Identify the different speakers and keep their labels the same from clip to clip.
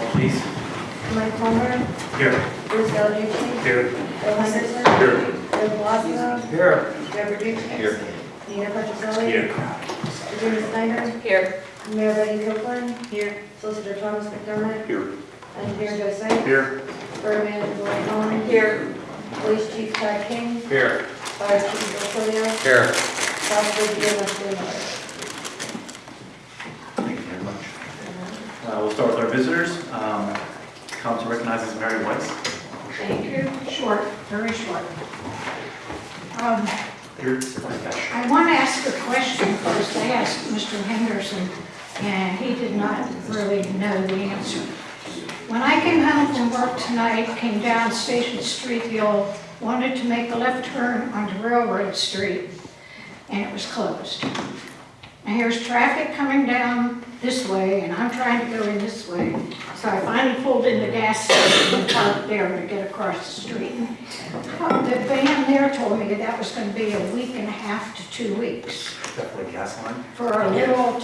Speaker 1: call, please.
Speaker 2: Mike Palmer,
Speaker 1: Here.
Speaker 2: Bruce Valucci,
Speaker 1: Here.
Speaker 2: Bill Henderson,
Speaker 1: Here.
Speaker 2: Bill Colosimo,
Speaker 1: Here.
Speaker 2: Deborah Duke.
Speaker 1: Here.
Speaker 2: Nina Petroselli.
Speaker 1: Here.
Speaker 2: Regina Snyder,
Speaker 3: Here.
Speaker 2: Mayor Betty Copeland. Here. Solicitor Thomas McDermott,
Speaker 1: Here.
Speaker 2: Engineer Joe Sykes,
Speaker 1: Here.
Speaker 2: Borough Manager Lloyd Collins.
Speaker 3: Here.
Speaker 2: Police Chief Todd King,
Speaker 1: Here.
Speaker 2: Fire Chief Bill Tilio,
Speaker 1: Here.
Speaker 2: South Bridge, Leslie Miller.
Speaker 1: Thank you very much. Uh, We'll start with our visitors. Um, Council recognizes Mary Weiss.
Speaker 4: Thank you. Short, very short. Um. I want to ask a question first. I asked Mr. Henderson, and he did not really know the answer. When I came home from work tonight, came down Station Street, the old, wanted to make a left turn onto Railroad Street, and it was closed. And here's traffic coming down this way, and I'm trying to go in this way. So I finally pulled in the gas station and parked there to get across the street. The van there told me that that was gonna be a week and a half to two weeks
Speaker 1: Definitely gas line.
Speaker 4: for a little,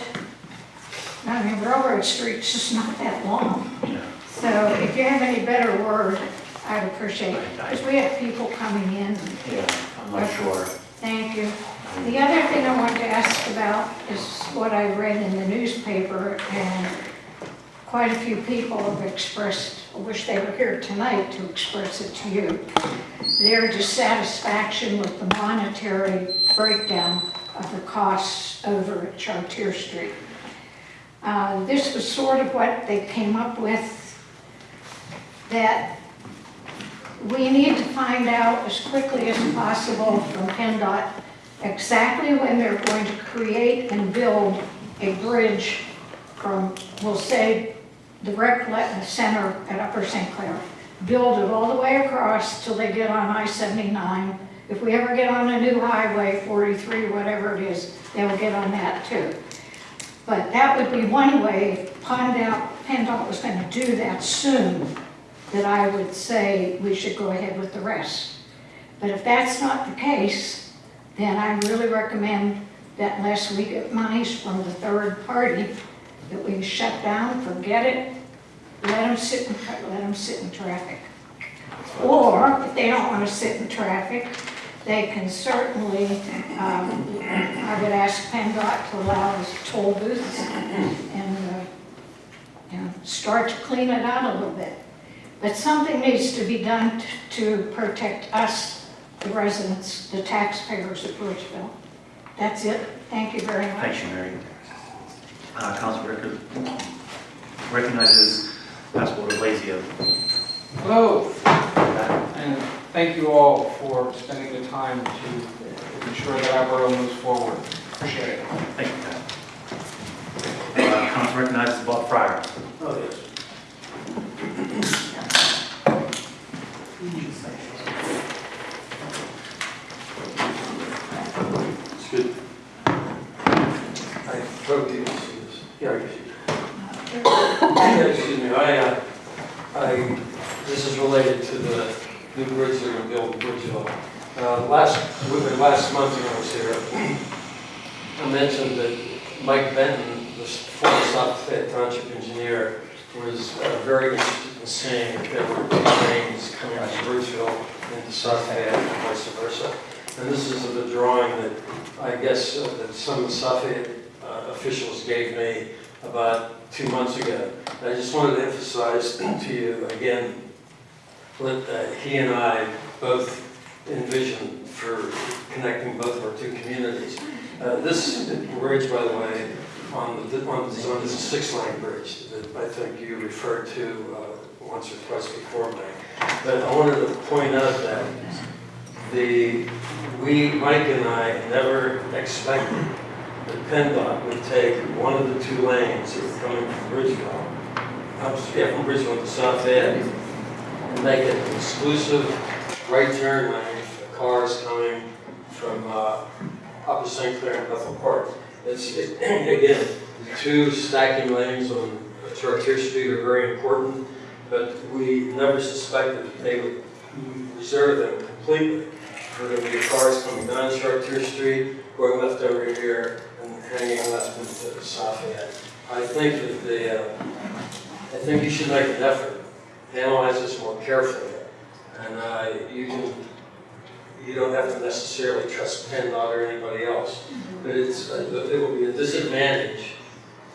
Speaker 4: I mean, Railroad Street's just not that long.
Speaker 1: Yeah.
Speaker 4: So if you have any better word, I'd appreciate it, because we have people coming in.
Speaker 1: Yeah, I'm not sure.
Speaker 4: Thank you. The other thing I want to ask about is what I read in the newspaper, and quite a few people have expressed, I wish they were here tonight to express it to you, their dissatisfaction with the monetary breakdown of the costs over at Chartier Street. Uh, This was sort of what they came up with, that we need to find out as quickly as possible from PennDOT exactly when they're going to create and build a bridge from, we'll say, the rec center at Upper St. Clair. Build it all the way across till they get on I-79. If we ever get on a new highway, 43, whatever it is, they will get on that too. But that would be one way, PennDOT, PennDOT was going to do that soon, that I would say we should go ahead with the rest. But if that's not the case, then I really recommend that unless we get monies from the third party, that we shut down, forget it, let them sit in, let them sit in traffic. Or if they don't want to sit in traffic, they can certainly, um, I would ask PennDOT to allow us toll booths and, uh, you know, start to clean it out a little bit. But something needs to be done to protect us, the residents, the taxpayers of Bridgeville. That's it. Thank you very much.
Speaker 1: Thank you, Mary. Uh, Council rec- recognizes Pascal Blazio.
Speaker 5: Hello, and thank you all for spending the time to ensure that our borough moves forward. Appreciate it.
Speaker 1: Thank you, Pat. Uh, Council recognizes Bob Fryer.
Speaker 6: Oh, yes. It's good. I broke the, yeah, excuse me, I, uh, I, this is related to the new bridge they're gonna build in Bridgeville. Uh, last, last month when I was here, I mentioned that Mike Benton, the former South Fayette Township engineer, was uh, very interested in seeing if there were lanes coming from Bridgeville into South and vice versa. And this is the drawing that I guess uh, that some of the South Fayette uh, officials gave me about two months ago. I just wanted to emphasize to you again what uh, he and I both envision for connecting both of our two communities. Uh, This bridge, by the way, on the, on the zone is a six-lane bridge that I think you referred to uh, once or twice before me. But I wanted to point out that the, we, Mike and I, never expected that PennDOT would take one of the two lanes that were coming from Bridgeville, up, yeah, from Bridgeville to South Ed, and make it an exclusive right turn lane for cars coming from uh, Upper St. Clair and Bethel Park. It's, it- again, two stacking lanes on Chartier Street are very important, but we never suspected that they would reserve them completely for the cars coming down Chartier Street, going left over here, hanging South End. I think that the, uh, I think you should make an effort, analyze this more carefully. And uh, you can, you don't have to necessarily trust PennDOT or anybody else. But it's, uh, it will be a disadvantage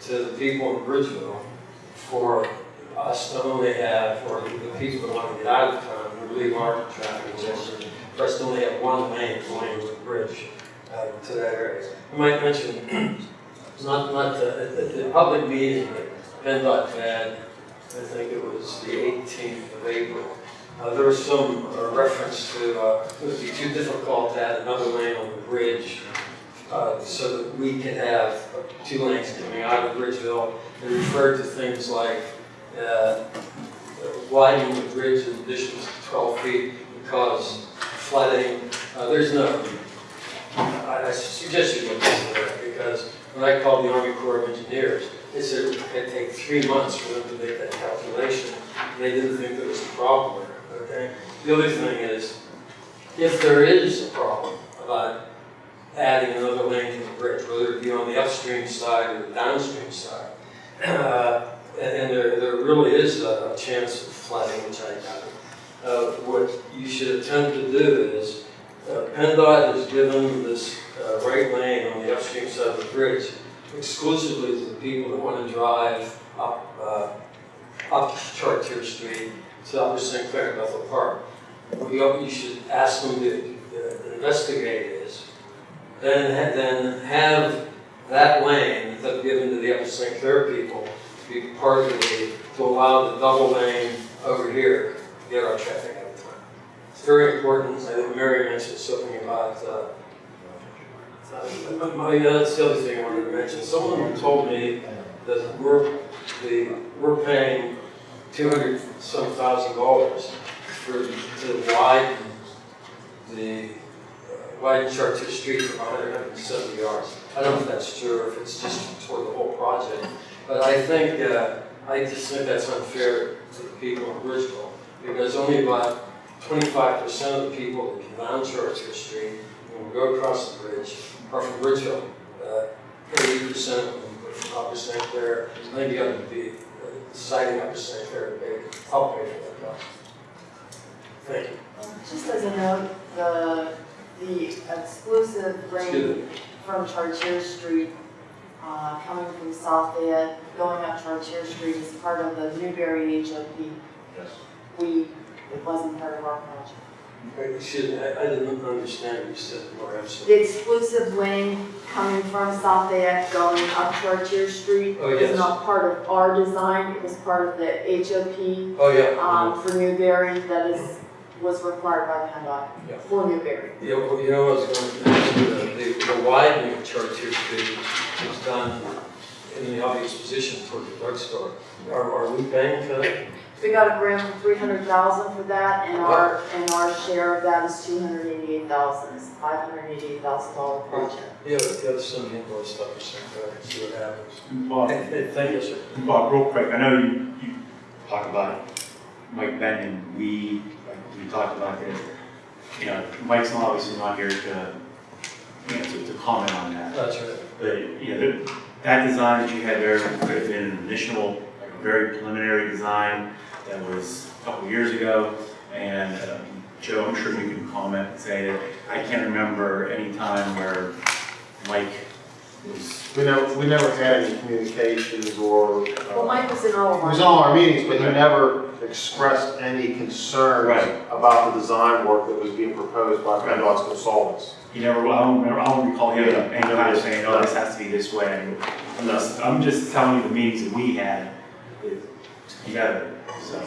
Speaker 6: to the people in Bridgeville for us to only have, or the people that want to get out of town, who leave our traffic for us to only have one lane going to the bridge uh, to that area. I might mention, not, not, the- public meeting that PennDOT had, I think it was the 18th of April, uh, there was some uh, reference to, uh, it would be too difficult to add another lane on the bridge uh, so that we can have two lanes coming out of Bridgeville. It referred to things like uh, widening the bridge in addition to 12 feet because flooding. Uh, There's no, I I suggest you look into that because when I called the Army Corps of Engineers, they said it would take three months for them to make that calculation. And They didn't think there was a problem there, okay? The other thing is, if there is a problem about adding another lane to the bridge, whether it be on the upstream side or the downstream side, uh, and there, there really is a chance of flooding, which I doubt. Uh, What you should attempt to do PennDOT has given this uh, right lane on the upstream side of the bridge exclusively to the people that want to drive up, uh, up Chartier Street to Upper St. Clair Bethel Park. What you, should ask them to uh, investigate is, then, then have that lane that's given to the Upper St. Clair people be part of the, to allow the double lane over here to get our traffic. It's very important, I think Mary mentioned something about, uh, uh, my, uh, that's the other thing I wanted to mention, someone told me that we're, the, we're paying two hundred some thousand dollars for, to widen the, uh, widen Chartier Street from 170 yards. I don't know if that's true, or if it's just toward the whole project, but I think, uh, I just think that's unfair to the people in Bridgeville, because only about twenty-five percent of the people that come down Chartier Street and go across the bridge are from Bridgeville. Uh, Eighty percent of them are from Upper St. Clair, maybe up to be uh, deciding Upper St. Clair to pay, help pay for that cost. Thank you.
Speaker 2: Just as a note, the, the exclusive lane from Chartier Street, uh, coming from South Fayette, going up Chartier Street is part of the Newbury HOP.
Speaker 1: Yes.
Speaker 2: We, it wasn't part of our project.
Speaker 6: Excuse me, I I didn't understand what you said, I'm
Speaker 2: The exclusive lane coming from South Fayette going up Chartier Street
Speaker 6: Oh, yes.
Speaker 2: is not part of our design, it was part of the HOP,
Speaker 6: Oh, yeah.
Speaker 2: um, for Newbury that is, was required by
Speaker 6: Yeah.
Speaker 2: PennDOT for Newbury.
Speaker 6: Yeah, well, you know, I was going to mention, the, the widening of Chartier Street was done in the obvious position for the drugstore. Are, are we paying for that?
Speaker 2: We got a grant for three hundred thousand for that, and our, and our share of that is two hundred eighty-eight thousand, it's five hundred eighty-eight thousand dollar project.
Speaker 6: Yeah, but the other some invoice stuff, or something, see what happens.
Speaker 1: Bob,
Speaker 6: Hey, hey, Thank you, sir.
Speaker 1: Bob, real quick, I know you, you talk about Mike Benton, we, like, we talked about it. You know, Mike's not obviously not here to, you know, to, to comment on that.
Speaker 6: That's right.
Speaker 1: But, you know, that- that design that you had there could have been an initial, like a very preliminary design that was a couple years ago. And um, Joe, I'm sure you can comment and say that I can't remember any time where Mike was,
Speaker 3: We never, we never had any communications or,
Speaker 2: Well,
Speaker 3: uh,
Speaker 2: Mike was in all
Speaker 3: he
Speaker 2: of
Speaker 3: was
Speaker 2: our,
Speaker 3: on our meetings, but he
Speaker 1: Right.
Speaker 3: never expressed any concerns
Speaker 1: Right.
Speaker 3: about the design work that was being proposed by PennDOT's consultants.
Speaker 1: He never, I don't remember, I don't recall him time saying, oh, this has to be this way. I'm just, I'm just telling you the meetings that we had together, so.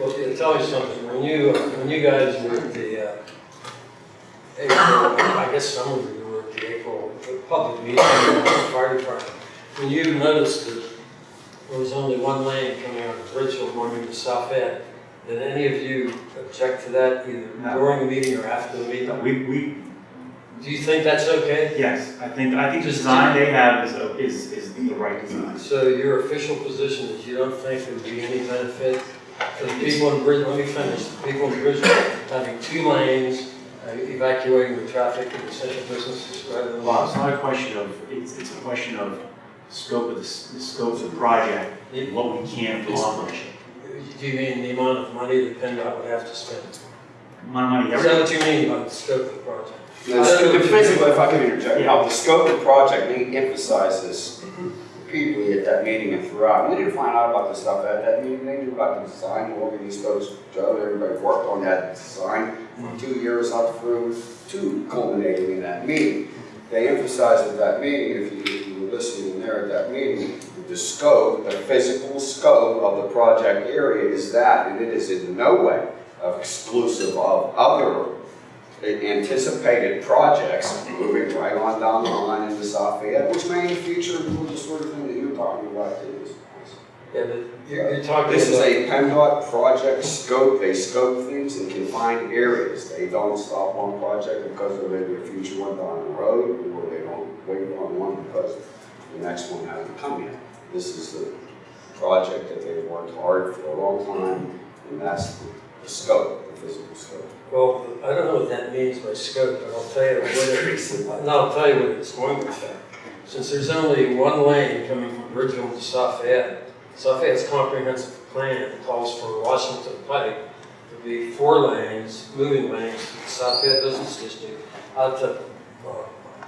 Speaker 6: Well, yeah, tell me something, when you, when you guys were at the, uh, April, I guess some of you were at the April, the public meeting, in the fire department, when you noticed that there was only one lane coming out of Bridgeville going into South End, did any of you object to that either
Speaker 1: No.
Speaker 6: during the meeting or after the meeting?
Speaker 1: We, we,
Speaker 6: Do you think that's okay?
Speaker 1: yes, I think, I think the design they have is, is, is the right design.
Speaker 6: So your official position is you don't think there would be any benefit for the people in Bridge, let me finish, the people in Bridgeville having two lanes, uh, evacuating the traffic in essential businesses rather than
Speaker 1: Well, it's not a question of, it's, it's a question of scope of the, s- the scope of the project, and what we can accomplish.
Speaker 6: Do you mean the amount of money that PennDOT would have to spend?
Speaker 1: My money,
Speaker 6: Is that
Speaker 1: every,
Speaker 6: what you mean by the scope of the project?
Speaker 7: The scope- the physical, if I can interject, now, the scope of the project, they emphasizes repeatedly at that meeting and throughout. We didn't find out about this stuff at that meeting, they knew about the design, of these folks, Joe, everybody worked on that design for mm. two years up through to culminating in that meeting. They emphasized at that meeting, if you, if you were listening in there at that meeting, the scope, the physical scope of the project area is that, and it is in no way exclusive of other anticipated projects moving right on down the line into South Fayette, which may in the future do the sort of thing that you're talking about too.
Speaker 6: Yeah, you're, you're uh, talking
Speaker 7: This is a PennDOT project scope, they scope things in confined areas. They don't stop one project because there may be a future one down the road, or they don't wait on one because the next one hasn't come yet. This is the project that they've worked hard for a long time, and that's the the scope, the physical scope.
Speaker 6: Well, I don't know what that means by scope, but I'll tell you what it, I'll tell you what it's going to affect. Since there's only one lane coming from Bridgeville to South Fayette, South Fayette's comprehensive plan calls for Washington Pike to be four lanes, moving lanes to the South Fayette Business District out to, uh,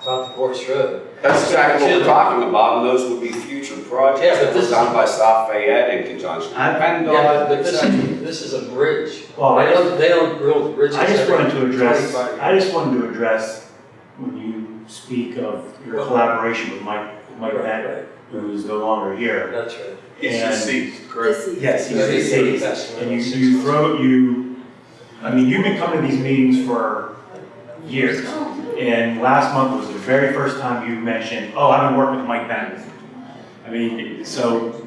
Speaker 6: out to Gorse Road.
Speaker 7: That's exactly what we're talking about, and those would be future projects
Speaker 6: Yeah, but
Speaker 7: that were
Speaker 6: this-
Speaker 7: done by South Fayette in conjunction with
Speaker 1: I-
Speaker 7: PennDOT,
Speaker 6: Yeah, but this is, this is a bridge.
Speaker 1: well,
Speaker 6: They
Speaker 1: I
Speaker 6: don't, they don't build bridges.
Speaker 1: I just
Speaker 6: every
Speaker 1: wanted to address,
Speaker 6: 25
Speaker 1: I just wanted to address when you speak of your collaboration with Mike, Mike
Speaker 6: Right,
Speaker 1: Beck,
Speaker 6: right,
Speaker 1: who's no longer here.
Speaker 6: That's right.
Speaker 1: And-
Speaker 3: correct?
Speaker 2: This is-
Speaker 1: Yes, he's
Speaker 6: Yeah, he's
Speaker 1: deceased.
Speaker 6: best.
Speaker 1: And you, you throw, you, I mean, you've been coming to these meetings for years. And last month was the very first time you mentioned, oh, I've been working with Mike Bennett. I mean, so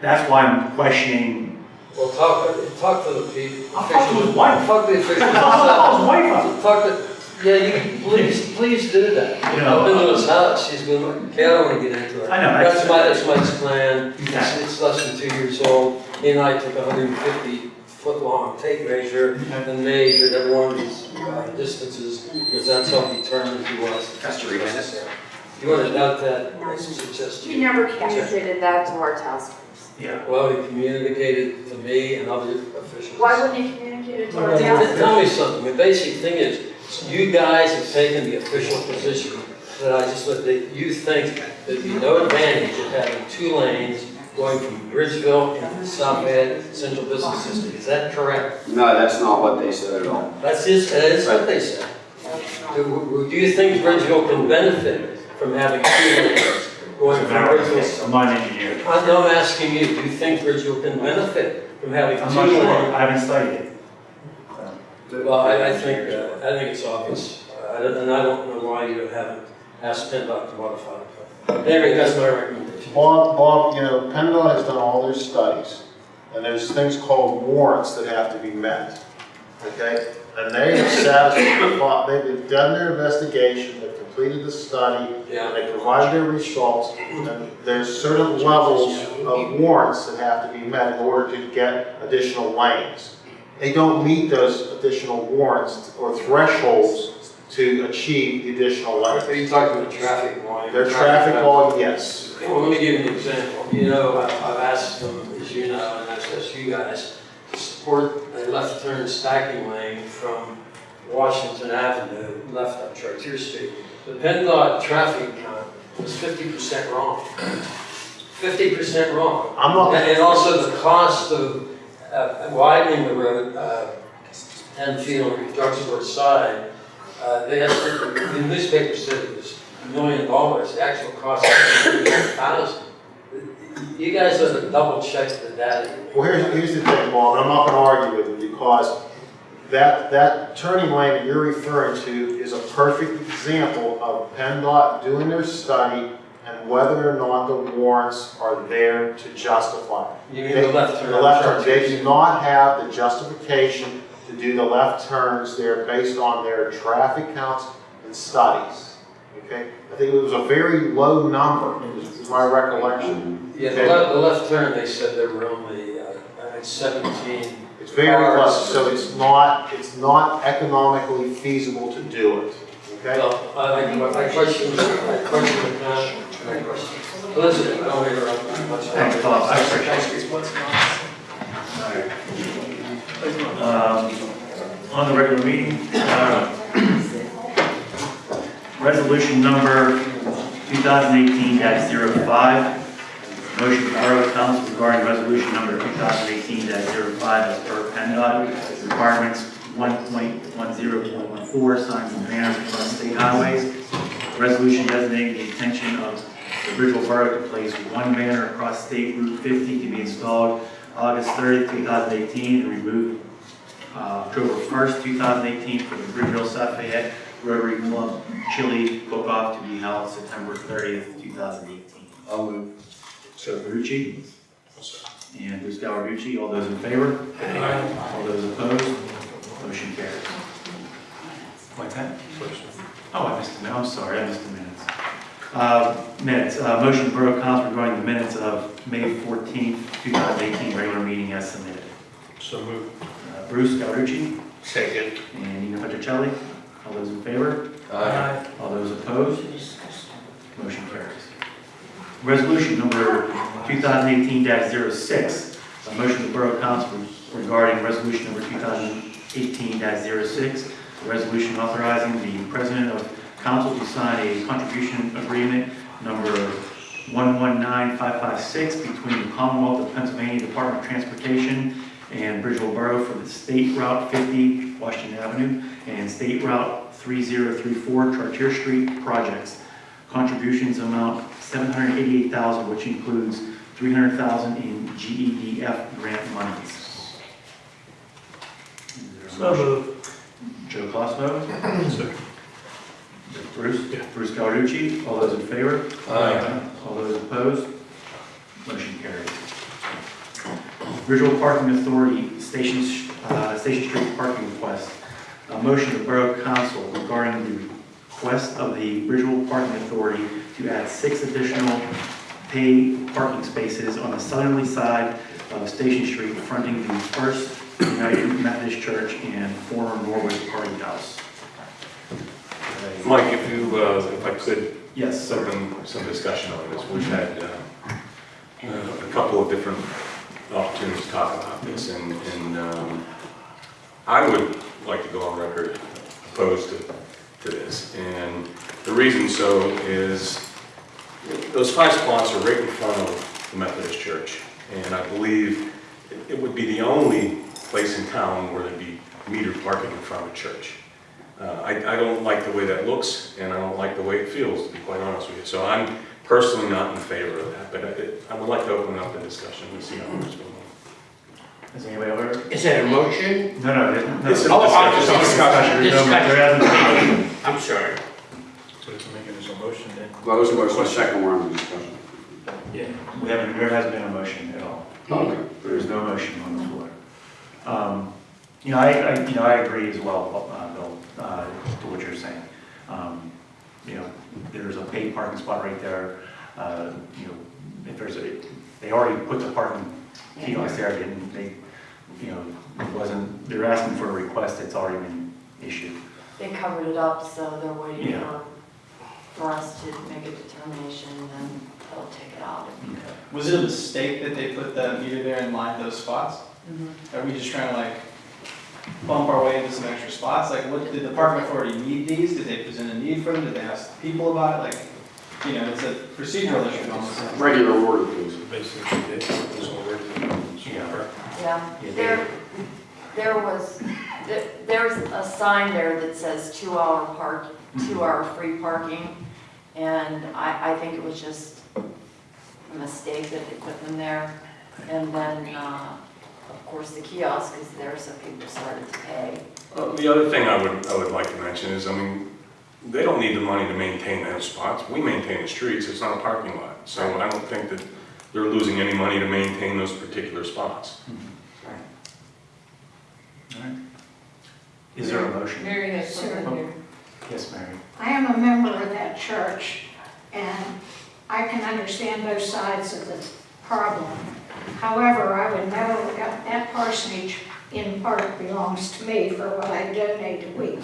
Speaker 1: that's why I'm questioning,
Speaker 6: Well, talk, talk to the people.
Speaker 1: I'll talk to his wife.
Speaker 6: Talk to the officials.
Speaker 1: I'll call his wife up.
Speaker 6: Talk to, yeah, you, can- please, please do that.
Speaker 1: You know,
Speaker 6: I've been to his house, he's been, like, okay, I don't wanna get into it.
Speaker 1: I know,
Speaker 6: That's
Speaker 1: that's-
Speaker 6: my, that's Mike's plan, it's,
Speaker 1: Exactly.
Speaker 6: it's less than two years old. He and I took a hundred and fifty foot long tape measure and measured every one of these uh, distances, because that's how determined he was.
Speaker 7: That's three minutes.
Speaker 6: You wanna doubt that, I suggest
Speaker 2: He never communicated that to our task force.
Speaker 1: yeah.
Speaker 6: Well, he communicated to me and other officials.
Speaker 2: Why wouldn't he communicate it to our
Speaker 6: Tell
Speaker 2: task force?
Speaker 6: tell me something, the basic thing is, you guys have taken the official position that I just, that you think there'd be no advantage of having two lanes going from Bridgeville into South Fayette Central Business District, is that correct?
Speaker 7: No, that's not what they said at all.
Speaker 6: That's his, that is what they said. Do, do you think Bridgeville can benefit from having two lanes going from Bridgeville?
Speaker 1: I'm not an engineer.
Speaker 6: I'm not asking you, do you think Bridgeville can benefit from having
Speaker 1: I'm
Speaker 6: two
Speaker 1: not sure. I haven't studied it.
Speaker 6: Well, I, I think, uh, I think it's obvious, Uh, and I don't know why you haven't asked PennDOT to modify it. Anyway, that's my recommendation.
Speaker 8: Bob, Bob, you know, PennDOT has done all their studies, and there's things called warrants that have to be met, okay? And they have satisfied, they've done their investigation, they've completed the study, and they provided their results, and there's certain levels of warrants that have to be met in order to get additional lanes. They don't meet those additional warrants or thresholds to achieve the additional
Speaker 6: are
Speaker 8: lanes.
Speaker 6: you talking about traffic volume?
Speaker 8: Their traffic volume, yes.
Speaker 6: Well, let me give you an example. You know, I've I've asked them, as you know, and I've asked you guys, to support a left turn stacking lane from Washington Avenue, left on Chartier Street. The PennDOT traffic count was fifty percent wrong. Fifty percent wrong.
Speaker 8: I'm not.
Speaker 6: And and also the cost of uh, widening the road, uh, ten feet on the drugstore side, uh, they estimated, the newspaper said it was a million dollars, the actual cost was a thousand. You guys ought to double check the data.
Speaker 8: Well, here's, here's the thing, Bob, and I'm not gonna argue with you, because that, that turning lane that you're referring to is a perfect example of PennDOT doing their study and whether or not the warrants are there to justify. it.
Speaker 6: You mean the left turn?
Speaker 8: The left turn, they do not have the justification to do the left turns there based on their traffic counts and studies, okay? I think it was a very low number, is my recollection.
Speaker 6: Yeah, the left, the left turn, they said there were only, uh, seventeen.
Speaker 8: It's very close, so it's not, it's not economically feasible to do it, Okay?
Speaker 6: Well, I, I, my question, my question is my question. Elizabeth, don't interrupt.
Speaker 1: Thanks, Bob, I appreciate it. Um, On the regular meeting, uh, resolution number 2018-05, motion for Borough Council regarding resolution number 2018-05 as per PennDOT requirements 1.10.14, signs and banners across state highways. Resolution designating the intention of the Bridgeville Borough to place one banner across State Route 50 to be installed August 30th, 2018, and removed uh, October 1st, 2018 for the Greenville South Fayette Rotary Club Chili Cook-Off to be held September 30th, 2018.
Speaker 7: I'll move.
Speaker 1: So Rucci and Bruce Gallarducci, all those in favor? All those opposed? Motion carries. What's that? Oh, I missed a minute, I'm sorry, I missed a minutes. Uh, Minutes, uh, motion of Borough Council regarding the minutes of May 14th, 2018 regular meeting as submitted.
Speaker 3: So moved.
Speaker 1: Uh, Bruce Gallarducci
Speaker 3: Second.
Speaker 1: and Nina Petrocelli, all those in favor?
Speaker 7: Aye.
Speaker 1: All those opposed? Motion carries. Resolution number 2018-06, a motion of the Borough Council regarding resolution number 2018-06, a resolution authorizing the President of Council to sign a contribution agreement number 119556 between the Commonwealth of Pennsylvania Department of Transportation and Bridgeville Borough for the State Route 50 Washington Avenue and State Route 3034 Chartier Street projects. Contributions amount 788000 which includes 300000 in GEDF grant monies. Is there a motion? Joe Cosmo? Bruce? Bruce Cawerucci, all those in favor?
Speaker 6: Aye.
Speaker 1: All those opposed? Motion carries. Visual Parking Authority, Station, uh, Station Street parking request. A motion of the Borough Council regarding the request of the Visual Parking Authority to add six additional paid parking spaces on the southerly side of Station Street fronting the First United Methodist Church and former Norwood Party House.
Speaker 9: Mike, if you, uh, if I could,
Speaker 1: Yes,
Speaker 9: some, some discussion on this. We've had uh, uh, a couple of different opportunities to talk about this, and, and um, I would like to go on record opposed to, to this. And the reason so is, those five spots are right in front of the Methodist Church. And I believe it- it would be the only place in town where there'd be metered parking in front of a church. Uh, I, I don't like the way that looks, and I don't like the way it feels, to be quite honest with you. So I'm personally not in favor of that, but I, I would like to open up the discussion and see how it's going.
Speaker 1: Is anybody over?
Speaker 10: Is that a motion?
Speaker 1: No, no, it- no.
Speaker 9: It's a
Speaker 10: Oh, oh,
Speaker 1: It's a
Speaker 10: discussion.
Speaker 1: discussion. There's no- There hasn't been a motion.
Speaker 10: I'm sorry.
Speaker 3: So it's making this a motion then?
Speaker 7: Well, there's a motion, second one on the discussion.
Speaker 3: Yeah.
Speaker 1: We haven't, there hasn't been a motion at all.
Speaker 7: Okay.
Speaker 1: There's no motion on the floor. Um, You know, I, I, you know, I agree as well, uh, Bill, uh, to what you're saying. Um, You know, there's a paid parking spot right there. Uh, You know, if there's a, they already put the parking kiosk there, didn't they? You know, it wasn't, they're asking for a request that's already been issued.
Speaker 2: They covered it up, so they're waiting
Speaker 1: Yeah.
Speaker 2: for, for us to make a determination, and then they'll take it out.
Speaker 11: Was it a mistake that they put the meter there and lined those spots? Are we just trying to like bump our way into some extra spots? Like, what, did the parking authority need these? Did they present a need for them? Did they ask people about it? Like, you know, it's a procedural issue almost.
Speaker 7: Regular order, please.
Speaker 3: Basically, it was already.
Speaker 1: Yeah.
Speaker 2: Yeah,
Speaker 1: Yeah,
Speaker 2: there, there was, there- there's a sign there that says two-hour park, two-hour free parking, and I, I think it was just a mistake that they put them there. And then, uh, of course, the kiosk is there, so people started to pay.
Speaker 9: Well, The other thing I would, I would like to mention is, I mean, they don't need the money to maintain those spots. We maintain the streets, it's not a parking lot. So I don't think that they're losing any money to maintain those particular spots.
Speaker 1: All right. Is there a motion?
Speaker 4: Mary has something here.
Speaker 1: Yes, Mary.
Speaker 4: I am a member of that church, and I can understand both sides of the problem. However, I would know that that parsonage in part belongs to me for what I donate a week.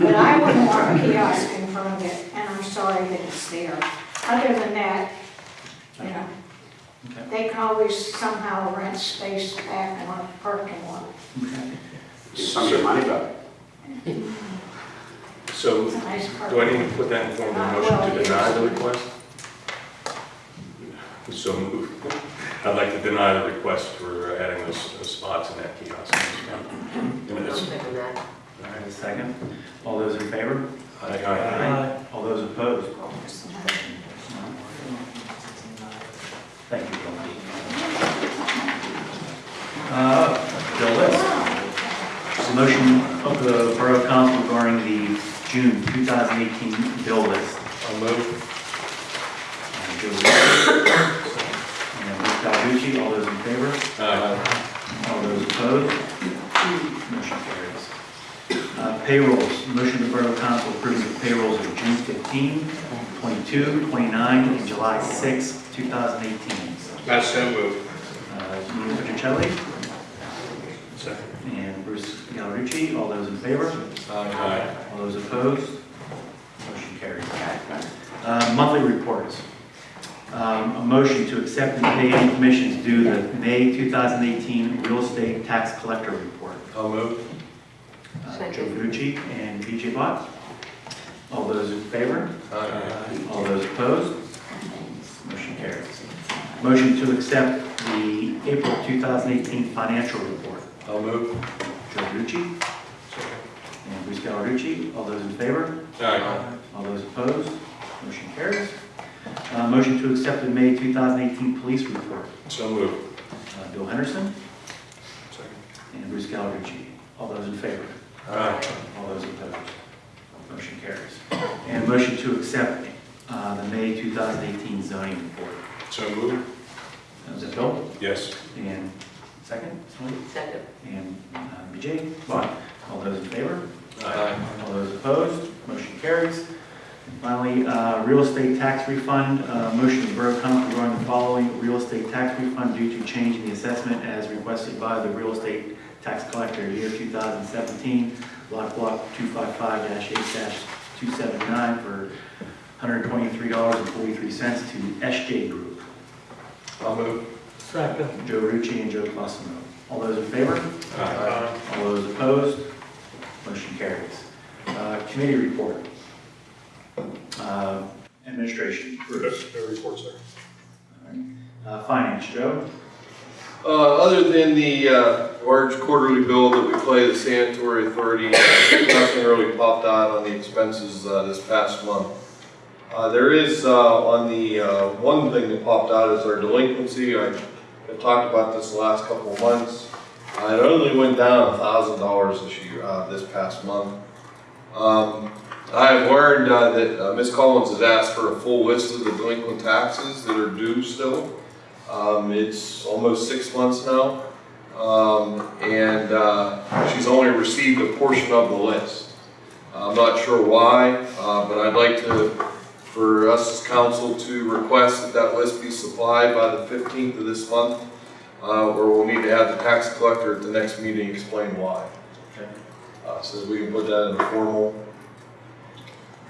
Speaker 4: But I wouldn't want a kiosk in front of it, and I'm sorry that it's there. Other than that, you know,
Speaker 1: Okay.
Speaker 4: they can always somehow rent space back in our parking lot.
Speaker 7: Get some of your money back.
Speaker 9: So,
Speaker 4: nice
Speaker 9: do I need to put that in form of a motion
Speaker 4: well,
Speaker 9: to deny the
Speaker 4: yes.
Speaker 9: request? So moved. I'd like to deny the request for adding those those spots in that kiosk. In
Speaker 10: I'm
Speaker 9: this-
Speaker 10: thinking that.
Speaker 1: All right, a second. All those in favor?
Speaker 9: Aye.
Speaker 1: All those opposed? Thank you, Bill. Uh, Bill List. It's a motion of the Borough Council regarding the June 2018 bill list.
Speaker 9: I'll move.
Speaker 1: And Joe List. And Bruce Gallucci, all those in favor?
Speaker 9: Aye.
Speaker 1: All those opposed? Motion carries. Uh, Payrolls, motion of the Borough Council approves the payrolls of June 15, 22, 29, and July 6, 2018.
Speaker 9: That's so moved.
Speaker 1: Uh, Nino Petrocelli
Speaker 9: Second.
Speaker 1: and Bruce Gallucci, all those in favor?
Speaker 9: Aye.
Speaker 1: All those opposed? Motion carries. Uh, Monthly reports. Um, A motion to accept and pay any commissions due the May 2018 real estate tax collector report.
Speaker 9: I'll move.
Speaker 1: Uh,
Speaker 10: Second.
Speaker 1: Joe Verducci and BJ Bott. All those in favor?
Speaker 9: Aye.
Speaker 1: All those opposed? Motion carries. Motion to accept the April 2018 financial report.
Speaker 9: I'll move.
Speaker 1: Joe Verducci and Bruce Gallarducci. All those in favor?
Speaker 9: Aye.
Speaker 1: All those opposed? Motion carries. Uh, Motion to accept the May 2018 police report.
Speaker 9: So moved.
Speaker 1: Uh, Bill Henderson
Speaker 9: Second.
Speaker 1: and Bruce Gallarducci. All those in favor?
Speaker 9: Aye.
Speaker 1: All those opposed? Motion carries. And motion to accept uh, the May 2018 zoning report.
Speaker 9: So moved.
Speaker 1: Is that Bill?
Speaker 9: Yes.
Speaker 1: And second, somebody?
Speaker 10: Second.
Speaker 1: And uh, BJ? Bond. All those in favor?
Speaker 9: Aye.
Speaker 1: All those opposed? Motion carries. Finally, uh, real estate tax refund, uh, motion of the Borough Council regarding the following real estate tax refund due to change in the assessment as requested by the real estate tax collector year 2017, lot block 255-8-279 for $123.43 to SJ Group.
Speaker 9: I'll move.
Speaker 10: Second.
Speaker 1: Joe Rucci and Joe Clausen. All those in favor?
Speaker 9: Aye.
Speaker 1: All those opposed? Motion carries. Uh, Committee report. Uh, Administration, Bruce.
Speaker 12: No report, sir.
Speaker 1: All right. Uh, Finance, Joe.
Speaker 12: Uh, other than the, uh, large quarterly bill that we play the sanitary authority, nothing really popped out on the expenses, uh, this past month. Uh, there is, uh, on the, uh, one thing that popped out is our delinquency. I, I've talked about this the last couple of months. It only went down thousand dollars this year, this past month. Um, I have learned, that, Ms. Collins has asked for a full list of the delinquent taxes that are due still. Um, it's almost six months now. Um, and, uh, she's only received a portion of the list. I'm not sure why, uh, but I'd like to, for us as council to request that that list be supplied by the fifteenth of this month. Uh, or we'll need to have the tax collector at the next meeting explain why.
Speaker 1: Okay.
Speaker 12: Uh, so we can put that in a formal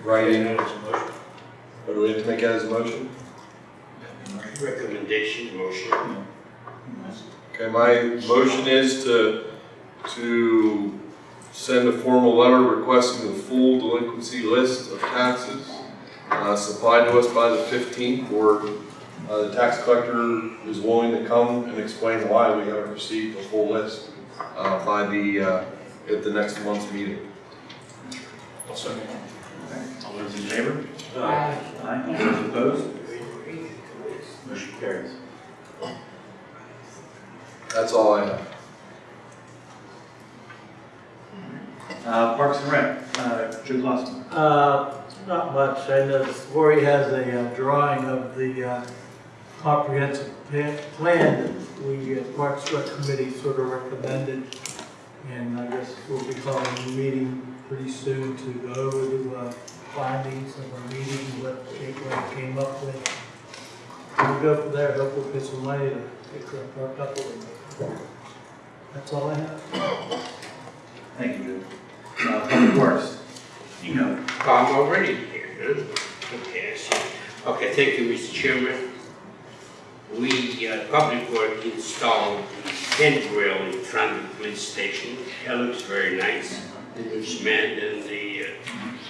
Speaker 12: writing. Do we have to make that as a motion?
Speaker 7: Recommendation, motion.
Speaker 12: Okay, my motion is to, to send a formal letter requesting the full delinquency list of taxes uh, supplied to us by the fifteenth, or uh, the tax collector is willing to come and explain why we haven't received a full list uh, by the, uh, at the next month's meeting.
Speaker 1: All those in favor?
Speaker 10: Aye.
Speaker 1: Aye. All those opposed? Motion carries.
Speaker 12: That's all I have.
Speaker 1: Uh, Parks and Rec, uh, Joe Clausen.
Speaker 13: Uh, not much. I know Lori has a uh, drawing of the uh, comprehensive plan that we, uh, Parks Rec Committee sort of recommended. And I guess we'll be calling a meeting pretty soon to go over the uh, findings of our meeting, what Gateway came up with. We'll go from there, hope we'll get some money to fix our our couple of them. That's all I have.
Speaker 1: Thank you, Joe. Uh, Public Works, you know,
Speaker 10: I'm already here, huh? Okay, I see. Okay, thank you, Mr. Chairman. We, uh, Public Work installed the handrail in front of the police station. It looks very nice. The new cement and the, uh,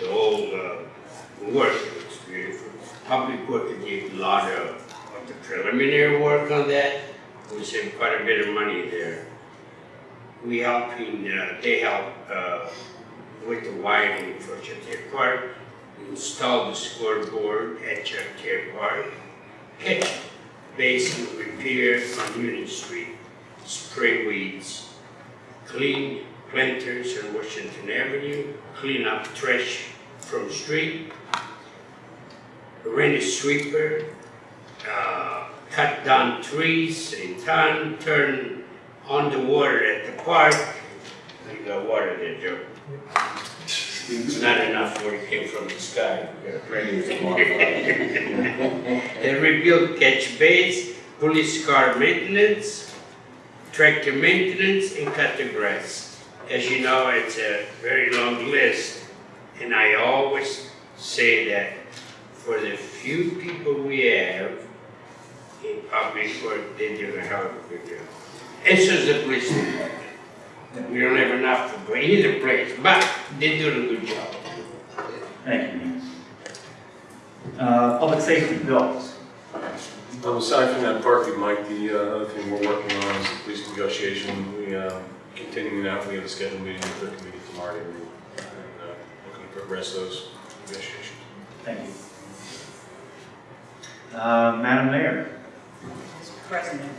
Speaker 10: the whole, uh, work looks beautiful. Public Work did a lot of, of the preliminary work on that. We saved quite a bit of money there. We helping, uh, they help, uh, with the wiring for Chateau Park, install the scoreboard at Chateau Park, catch basin repair on Union Street, spray weeds, clean planters on Washington Avenue, clean up trash from street, rent a sweeper, cut down trees in town, turn on the water at the park. You got water there, Joe. It's not enough where it came from the sky. They rebuilt catch base, police car maintenance, tractor maintenance, and cut the grass. As you know, it's a very long list, and I always say that for the few people we have in public work, they do a hell of a good job. And is the police. We don't have enough for either place, but they do a good job.
Speaker 1: thank you. Uh, Public Safety, bills.
Speaker 9: Um, aside from that parking, Mike, the uh, other thing we're working on is the police negotiation. We, uh, continuing that, we have a scheduled meeting with the committee tomorrow, and uh, looking to progress those negotiations.
Speaker 1: Thank you. Uh, Madam Mayor.
Speaker 14: Mr. President,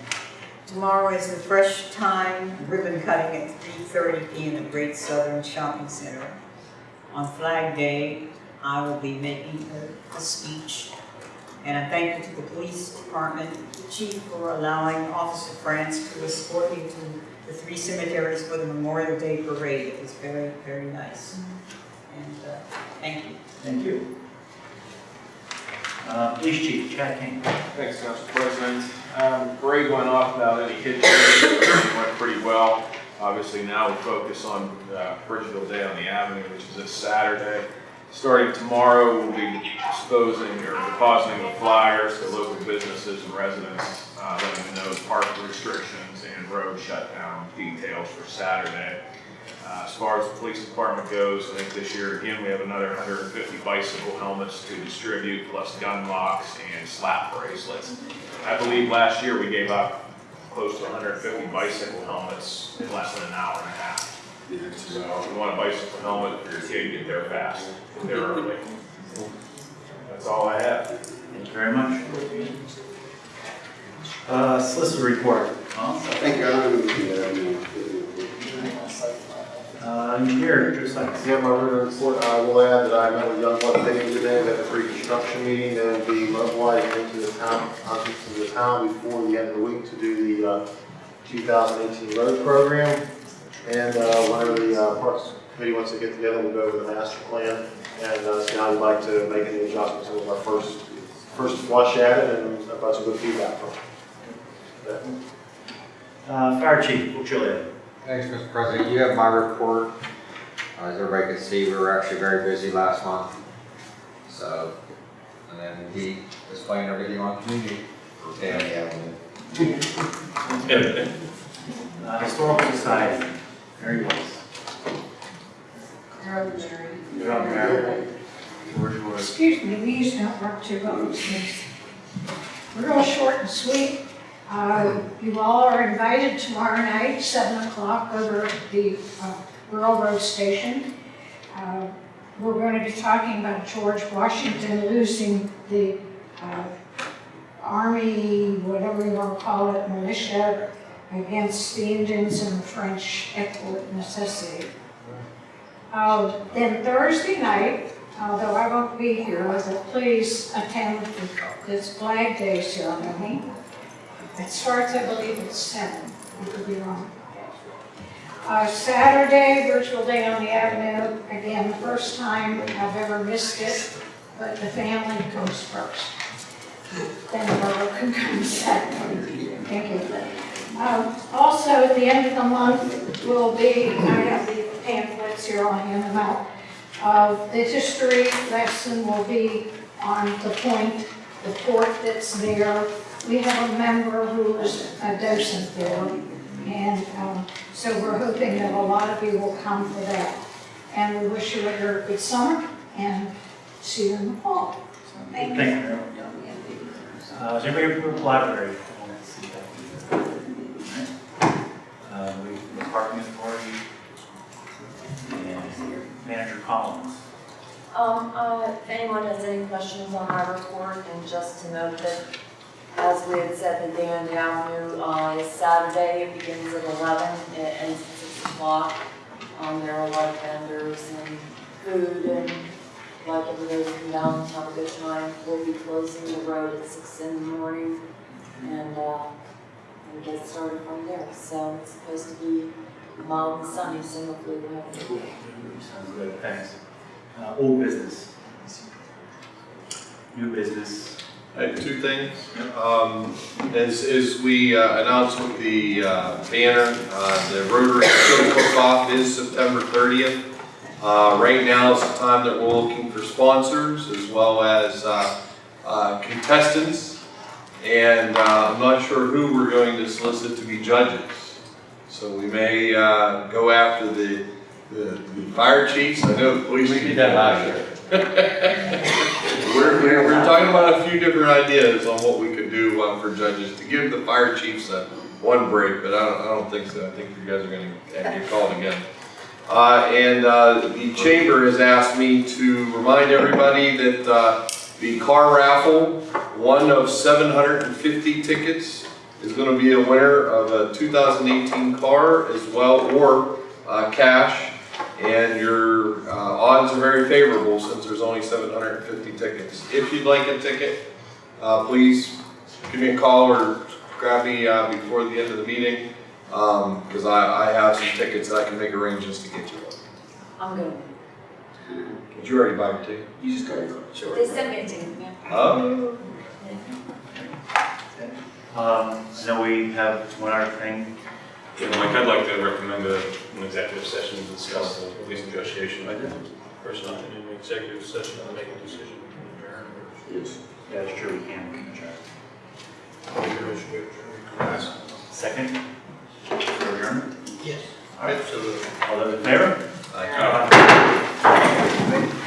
Speaker 14: tomorrow is the Fresh Thyme ribbon cutting at 3:30 PM at Great Southern Shopping Center. On Flag Day, I will be making a- a speech. And I thank you to the police department, chief for allowing Officer France to escort me to the three cemeteries for the Memorial Day parade. It was very, very nice. And uh, thank you.
Speaker 1: Thank you. Uh, Police Chief, Chad King.
Speaker 15: Thanks, Council President. Um, Parade went off without any hitches, It went pretty well. Obviously, now we focus on uh, Bridgeville Day on the Avenue, which is this Saturday. Starting tomorrow, we'll be disposing or depositing the flyers to local businesses and residents, uh, letting them know park restrictions and road shutdown details for Saturday. Uh, As far as the police department goes, I think this year, again, we have another 150 bicycle helmets to distribute, plus gun locks and slap bracelets. I believe last year we gave out close to 150 bicycle helmets in less than an hour and a half. So if you want a bicycle helmet for your kid, get there fast, get there early. That's all I have.
Speaker 1: Thank you very much. Uh, Solicitor report.
Speaker 7: I think I'm,
Speaker 1: Uh, Engineer, Drew Sykes.
Speaker 8: Yeah, my written report, I will add that I met with Youngblood Paving today, we had a pre-construction meeting, they'll be mobilizing into the town, uh, into the town before the end of the week to do the, uh, 2018 road program. And, uh, whenever the, uh, Parks Committee wants to get together, we'll go over the master plan and, uh, see how we'd like to make any adjustments. It was our first, first flush at it and a bunch of good feedback from it.
Speaker 1: Uh, Fire Chief, Chillian.
Speaker 16: Thanks, Mr. President. You have my report. Uh, As everybody can see, we were actually very busy last month. So, and then we displaying everything on community. Yeah,
Speaker 1: Uh, Historical Society, Mary Woods. You're up, Mary. George Woods.
Speaker 4: Excuse me, these don't work too well, please. Real short and sweet. Uh, You all are invited tomorrow night, 7 o'clock, over at the uh, Railroad Station. Uh, We're going to be talking about George Washington losing the uh, Army, whatever you want to call it, militia against the Indians and the French export necessity. Uh, Then Thursday night, although I won't be here, but please attend this Flag Day ceremony. It starts, I believe, at seven, I could be wrong. Uh, Saturday, virtual day on the Avenue, again, the first time I've ever missed it, but the family goes first. Then the can come second. Thank you. Um, Also, at the end of the month will be, I have the pamphlets here, I'll hand them out. Uh, The history lesson will be on the point, the port that's there. We have a member who is a docent there, and um, so we're hoping that a lot of you will come for that. And we wish you a very good summer, and see you in the fall. Thank you.
Speaker 1: Thank you. Uh, is anybody from the library? Uh, we, the parking authority, and manager Collins.
Speaker 2: Um, uh, if anyone has any questions on my report, and just to note that, as we had said, the Dandy Avenue, uh, is Saturday, it begins at eleven, it ends at six o'clock. Um, there are a lot of vendors and food and like everybody come down and have a good time. We'll be closing the road at six in the morning, and, uh, and get started from there. So it's supposed to be mild and sunny, so hopefully we'll have a good day.
Speaker 1: Sounds good, thanks. Uh, old business. New business.
Speaker 12: I have two things. Um, as, as we uh, announced with the uh, banner, uh, the Rotary Cook-Off is September thirtieth. Uh, right now is the time that we're looking for sponsors as well as, uh, uh, contestants. And, uh, I'm not sure who we're going to solicit to be judges. So we may, uh, go after the, the, the fire chiefs, I know the police. We did that last year. We're, we're, we're talking about a few different ideas on what we could do uh, for judges, to give the fire chiefs a one break, but I don't, I don't think so, I think you guys are gonna get called again. Uh, and, uh, the chamber has asked me to remind everybody that, uh, the car raffle, one of seven hundred and fifty tickets, is gonna be a winner of a two thousand eighteen car as well, or, uh, cash. And your uh, odds are very favorable since there's only 750 tickets. If you'd like a ticket, uh, please give me a call or grab me uh, before the end of the meeting, because I, I have some tickets that I can make arrangements to get you. one.
Speaker 2: I'm going.
Speaker 12: Did you already buy your ticket?
Speaker 7: You just got your go, sure.
Speaker 2: They sent me a ticket, yeah.
Speaker 12: Oh.
Speaker 1: Um, I know we have one other thing.
Speaker 9: Yeah, Mike, I'd like to recommend a- an executive session to discuss the lease negotiation. I did. Person in an executive session to make a decision.
Speaker 7: Yes.
Speaker 1: Yeah, that's true, we can. Second? For adjournment?
Speaker 11: Yes.
Speaker 1: All right, so. all those in favor?
Speaker 9: Aye.